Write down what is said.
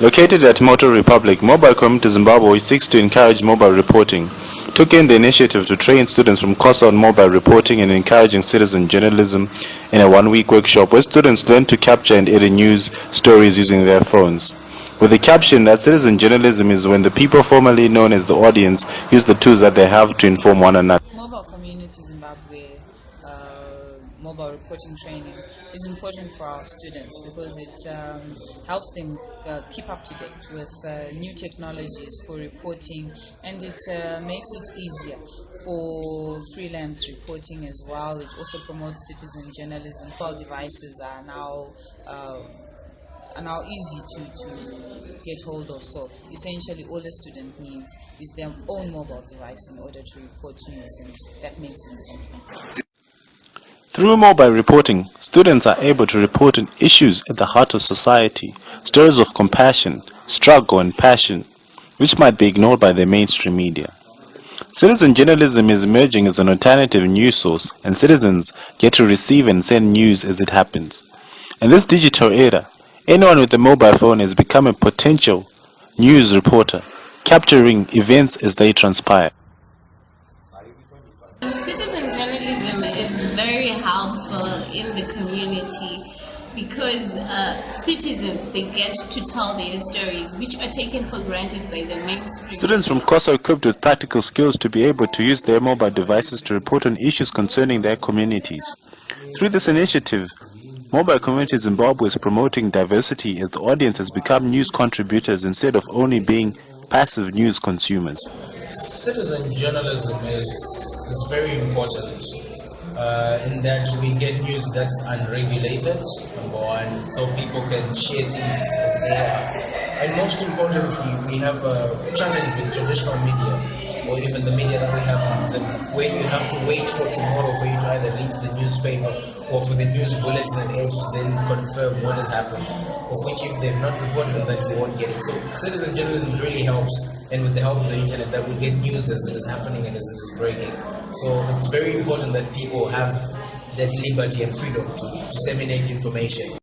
Located at Moto Republik, Mobile Community Zimbabwe seeks to encourage mobile reporting, took in the initiative to train students from COSA on mobile reporting and encouraging citizen journalism in a one-week workshop where students learn to capture and edit news stories using their phones. With the caption that citizen journalism is when the people formerly known as the audience use the tools that they have to inform one another. Mobile Community Zimbabwe uh, mobile reporting training is important for our students because it um, helps them uh, keep up to date with uh, new technologies for reporting and it uh, makes it easier for freelance reporting as well. It also promotes citizen journalism. All devices are now are now easy to, to get hold of. So essentially all a student needs is their own mobile device in order to report news and that makes simple. Through mobile reporting, students are able to report on issues at the heart of society, stories of compassion, struggle and passion, which might be ignored by the mainstream media. Citizen journalism is emerging as an alternative news source and citizens get to receive and send news as it happens. In this digital era, anyone with a mobile phone has become a potential news reporter, capturing events as they transpire. Citizen journalism is very helpful in the community because uh, citizens they get to tell their stories which are taken for granted by the mainstream. Students from COSA are equipped with practical skills to be able to use their mobile devices to report on issues concerning their communities. Through this initiative, Mobile Community Zimbabwe is promoting diversity as the audience has become news contributors instead of only being passive news consumers. Citizen journalism is, is very important uh, in that we get news that's unregulated, number one, so people can share things as they are. And most importantly, we have a challenge with traditional media, or even the media that we have, that where you have to wait for tomorrow for you to either read the newspaper or for the news bulletin and edge to then confirm what has happened, of which if they've not reported that you won't get it. So citizen journalism really helps and with the help of the internet that we get news as it is happening and as it is breaking. So it's very important that people have that liberty and freedom to disseminate information.